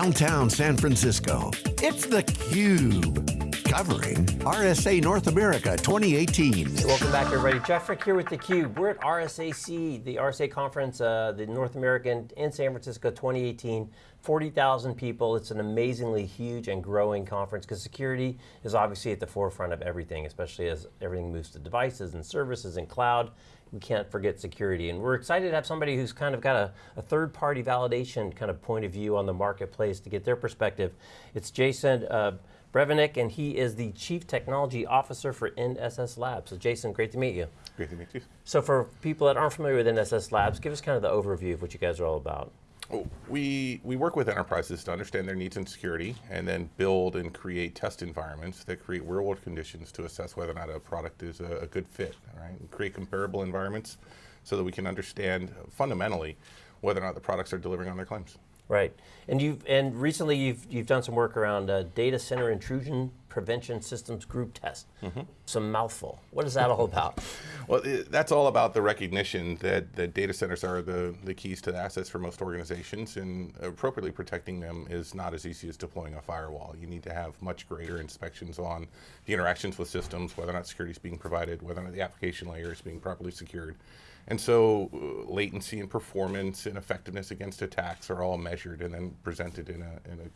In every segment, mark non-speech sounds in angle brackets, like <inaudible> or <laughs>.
downtown San Francisco. It's theCUBE, covering RSA North America 2018. Welcome back everybody. Jeff Frick here with theCUBE. We're at RSAC, the RSA conference, uh, the North American in San Francisco 2018. 40,000 people, it's an amazingly huge and growing conference because security is obviously at the forefront of everything, especially as everything moves to devices and services and cloud we can't forget security. And we're excited to have somebody who's kind of got a, a third party validation kind of point of view on the marketplace to get their perspective. It's Jason uh, Brvenik, and he is the Chief Technology Officer for NSS Labs. So Jason, great to meet you. Great to meet you. So for people that aren't familiar with NSS Labs, give us kind of the overview of what you guys are all about. Oh, we, we work with enterprises to understand their needs in security and then build and create test environments that create real world conditions to assess whether or not a product is a, a good fit, right? And create comparable environments so that we can understand fundamentally whether or not the products are delivering on their claims. Right, and you've and recently you've you've done some work around uh, data center intrusion prevention systems group test. Mm -hmm. Some mouthful. What is that all <laughs> about? well, it, that's all about the recognition that the data centers are the the keys to the assets for most organizations, and appropriately protecting them is not as easy as deploying a firewall. You need to have much greater inspections on the interactions with systems, whether or not security is being provided, whether or not the application layer is being properly secured. And so uh, latency and performance and effectiveness against attacks are all measured and then presented in a, in a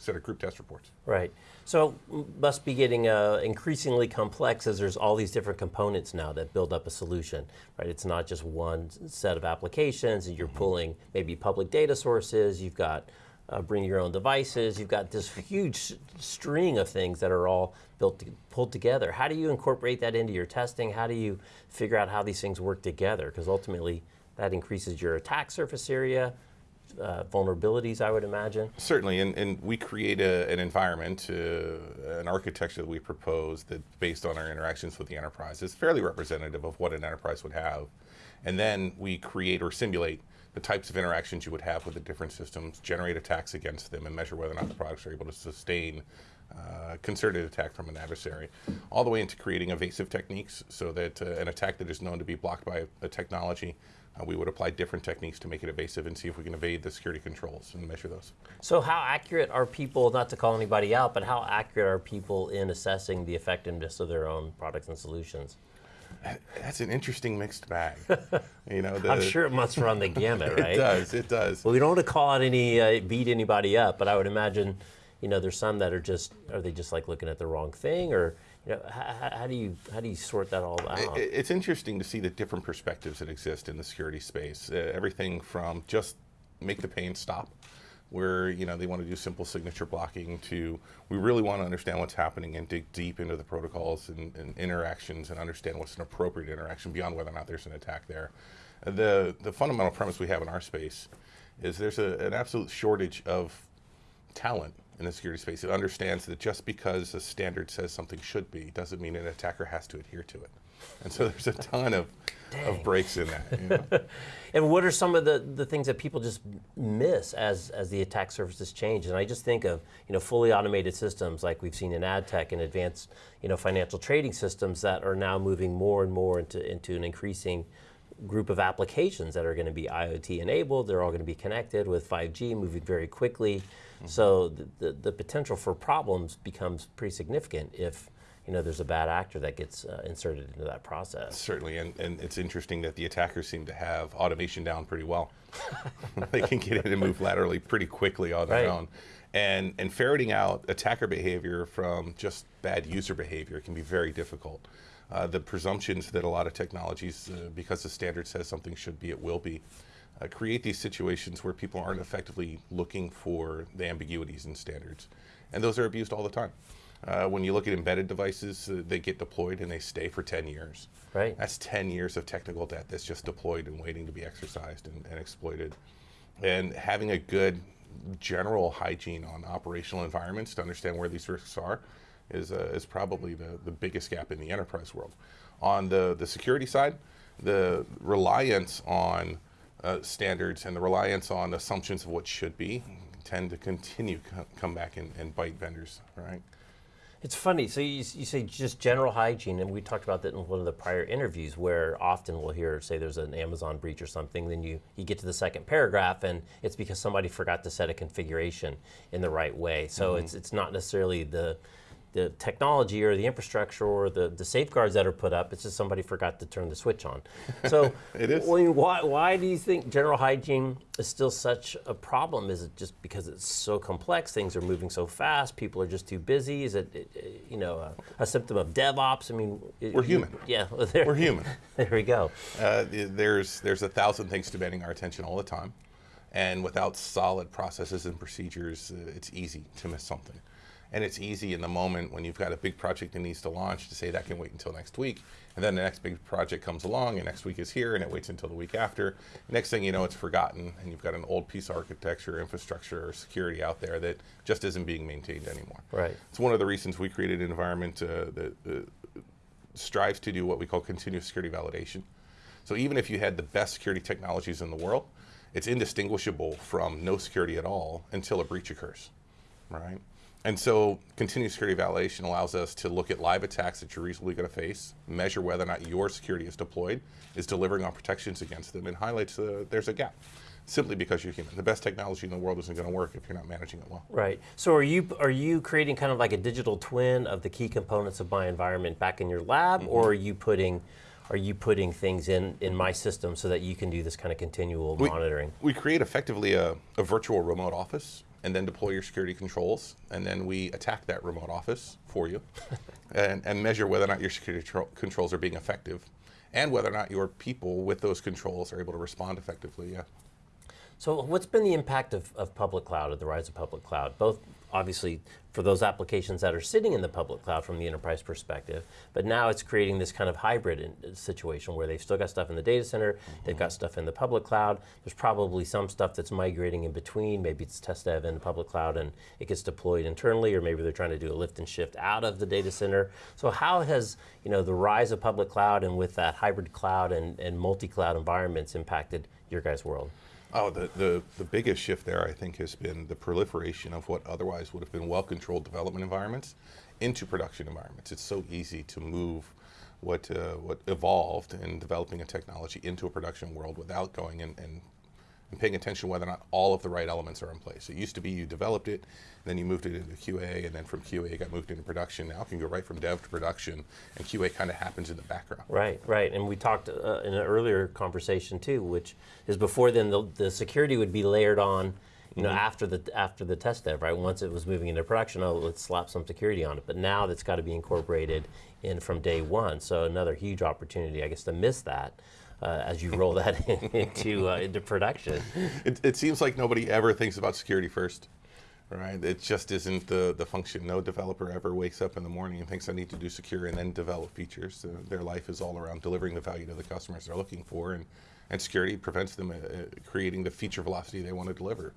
set of group test reports. Right. So must be getting uh, increasingly complex as there's all these different components now that build up a solution, right? It's not just one set of applications and you're mm -hmm. pulling maybe public data sources, you've got uh, bring your own devices. You've got this huge string of things that are all built, to, pulled together. How do you incorporate that into your testing? How do you figure out how these things work together? Because ultimately, that increases your attack surface area, uh, vulnerabilities, I would imagine. Certainly, and, and we create a, an environment, uh, an architecture that we propose that based on our interactions with the enterprise is fairly representative of what an enterprise would have. And then we create or simulate the types of interactions you would have with the different systems, generate attacks against them, and measure whether or not the products are able to sustain uh, concerted attack from an adversary, all the way into creating evasive techniques so that uh, an attack that is known to be blocked by a, technology, uh, we would apply different techniques to make it evasive and see if we can evade the security controls and measure those. So how accurate are people, not to call anybody out, but how accurate are people in assessing the effectiveness of their own products and solutions? <laughs> That's an interesting mixed bag. <laughs> you know, the, I'm sure it must run the gamut, <laughs> right? it does. It does. Well, we don't want to call out any uh, beat anybody up, but I would imagine, you know, there's some that are just are they just like looking at the wrong thing, or you know, how, how do you how do you sort that all out? It, it's interesting to see the different perspectives that exist in the security space. Uh, everything from just make the pain stop where you know they want to do simple signature blocking to we really want to understand what's happening and dig deep into the protocols and, and, interactions and understand what's an appropriate interaction beyond whether or not there's an attack there. The, the fundamental premise we have in our space is there's a, an absolute shortage of talent in the security space. It understands that just because a standard says something should be doesn't mean an attacker has to adhere to it. And so <laughs> there's a ton of, of breaks in that. You <laughs> know? and what are some of the, the things that people just miss as, as the attack surfaces change? And I just think of you know, fully automated systems like we've seen in ad tech and advanced you know, financial trading systems that are now moving more and more into, into an increasing group of applications that are going to be IoT enabled, they're all going to be connected with 5G moving very quickly. Mm -hmm. So the, the, the potential for problems becomes pretty significant if you know, there's a bad actor that gets uh, inserted into that process. Certainly, and, and it's interesting that the attackers seem to have automation down pretty well. <laughs> <laughs> they can get in and move laterally pretty quickly on their right. own. And, and ferreting out attacker behavior from just bad user behavior can be very difficult. Uh, the presumptions that a lot of technologies, uh, because the standard says something should be, it will be, uh, create these situations where people aren't effectively looking for the ambiguities in standards. And those are abused all the time. Uh, when you look at embedded devices, uh, they get deployed and they stay for 10 years. Right. That's 10 years of technical debt that's just deployed and waiting to be exercised and, and exploited. And having a good general hygiene on operational environments to understand where these risks are is, uh, is probably the, the biggest gap in the enterprise world. On the, the security side, the reliance on uh, standards and the reliance on assumptions of what should be tend to continue come back and, and bite vendors, right? It's funny. So you, you say just general hygiene, and we talked about that in one of the prior interviews, where often we'll hear, say, there's an Amazon breach or something. Then you you get to the second paragraph, and it's because somebody forgot to set a configuration in the right way. So it's it's not necessarily the the technology or the infrastructure or the, the safeguards that are put up. It's just somebody forgot to turn the switch on. So <laughs> It is. Mean, why, why do you think general hygiene is still such a problem? Is it just because it's so complex? Things are moving so fast. People are just too busy. Is it, it- you know a, a symptom of DevOps? I mean, it- We're human. <laughs> Yeah, there, We're human. <laughs> There we go. Uh, there's there's a thousand things demanding our attention all the time, and without solid processes and procedures, uh, it's easy to miss something. And it's easy in the moment when you've got a big project that needs to launch to say that can wait until next week, and then the next big project comes along, and next week is here, and it waits until the week after. Next thing you know, it's forgotten, and you've got an old piece of architecture, infrastructure, or security out there that just isn't being maintained anymore. Right. It's one of the reasons we created an environment uh, that uh, strives to do what we call continuous security validation. So even if you had the best security technologies in the world, it's indistinguishable from no security at all until a breach occurs, right? And so continuous security validation allows us to look at live attacks that you're reasonably going to face, measure whether or not your security is deployed, is delivering on protections against them, and highlights uh, there's a gap. Simply because you're human. The best technology in the world isn't going to work if you're not managing it well. Right. So are you are you creating kind of like a digital twin of the key components of my environment back in your lab, Mm-hmm. or are you putting are you putting things in in my system so that you can do this kind of continual monitoring? We create effectively a, a virtual remote office and then deploy your security controls. And then we attack that remote office for you <laughs> and, and measure whether or not your security controls are being effective and whether or not your people with those controls are able to respond effectively. Yeah. So what's been the impact of, of public cloud, of the rise of public cloud? Both obviously for those applications that are sitting in the public cloud from the enterprise perspective, but now it's creating this kind of hybrid in, situation where they've still got stuff in the data center, they've got mm-hmm. stuff in the public cloud. There's probably some stuff that's migrating in between. Maybe it's test dev in the public cloud and it gets deployed internally, or maybe they're trying to do a lift and shift out of the data center. So how has you know the rise of public cloud and with that hybrid cloud and, and multi-cloud environments impacted your guys' world? Oh, the, the, the biggest shift there, I think, has been the proliferation of what otherwise would have been well controlled development environments into production environments. It's so easy to move what, uh, what evolved in developing a technology into a production world without going and, and, and paying attention whether or not all of the right elements are in place. It used to be you developed it, then you moved it into QA, and then from QA it got moved into production. Now it can go right from dev to production, and QA kind of happens in the background. Right, right. And we talked uh, in an earlier conversation too, which is before then the, the security would be layered on, you know, after the after the test dev, right? Once it was moving into production, oh, let's slap some security on it. But now that's got to be incorporated in from day one. So another huge opportunity, I guess, to miss that. Uh, as you roll that <laughs> into uh, into production, It, it seems like nobody ever thinks about security first, right? It just isn't the, the function. No developer ever wakes up in the morning and thinks I need to do secure and then develop features. Their life is all around delivering the value to the customers they're looking for, and, and security prevents them uh, uh, creating the feature velocity they want to deliver.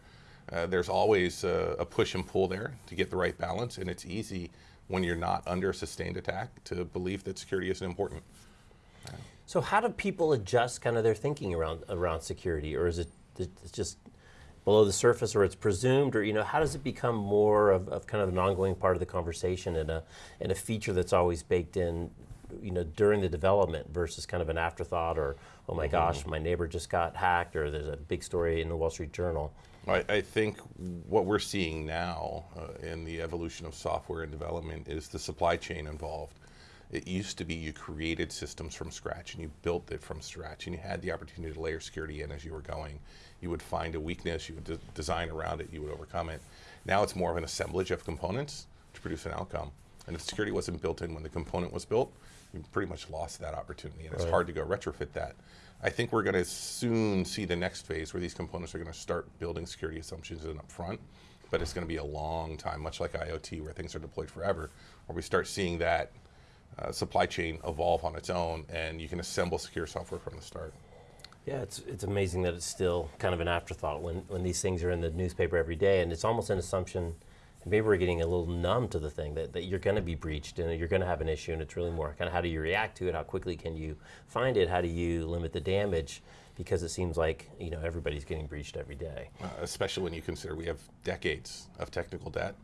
Uh, there's always a push and pull there to get the right balance, and it's easy when you're not under a sustained attack to believe that security isn't important. So how do people adjust kind of their thinking around around security, or is it it's just below the surface, or it's presumed, or you know, how does it become more of, of kind of an ongoing part of the conversation and a and a feature that's always baked in, you know, during the development versus kind of an afterthought, or oh my gosh, my neighbor just got hacked, or there's a big story in the Wall Street Journal. I, I think what we're seeing now uh, in the evolution of software and development is the supply chain involved. It used to be you created systems from scratch and you built it from scratch and you had the opportunity to layer security in as you were going. You would find a weakness, you would de- design around it, you would overcome it. Now it's more of an assemblage of components to produce an outcome. And if security wasn't built in when the component was built, you pretty much lost that opportunity and it's hard to go retrofit that. I think we're going to soon see the next phase where these components are going to start building security assumptions in up front, but it's going to be a long time, much like IoT, where things are deployed forever, where we start seeing that uh, supply chain evolve on its own, and you can assemble secure software from the start. Yeah, it's it's amazing that it's still kind of an afterthought when when these things are in the newspaper every day, and it's almost an assumption. Maybe we're getting a little numb to the thing that, that you're going to be breached and you're going to have an issue, and it's really more kind of how do you react to it? How quickly can you find it? How do you limit the damage? Because it seems like you know everybody's getting breached every day. uh, especially when you consider we have decades of technical debt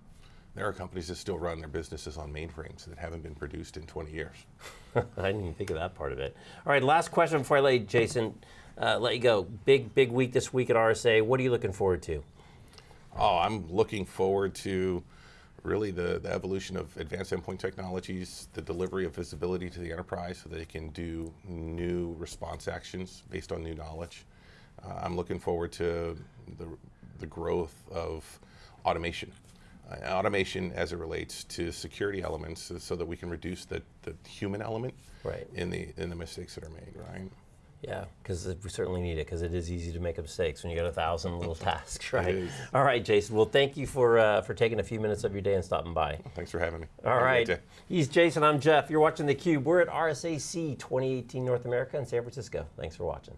There are companies that still run their businesses on mainframes that haven't been produced in 20 years. <laughs> I didn't even think of that part of it. All right, last question before I let Jason, uh, let you go. Big, big week this week at RSA. What are you looking forward to? Oh, I'm looking forward to really the, the evolution of advanced endpoint technologies, the delivery of visibility to the enterprise so they can do new response actions based on new knowledge. Uh, I'm looking forward to the, the growth of automation. Uh, automation as it relates to security elements so that we can reduce the, the human element Right. in the in the mistakes that are made, right? Yeah, because we certainly need it because it is easy to make mistakes when you got a thousand little <laughs> tasks, right? All right, Jason. Well, thank you for uh, for taking a few minutes of your day and stopping by. Thanks for having me. All Have right. He's Jason. I'm Jeff. You're watching theCUBE. We're at RSAC 2018 North America in San Francisco. Thanks for watching.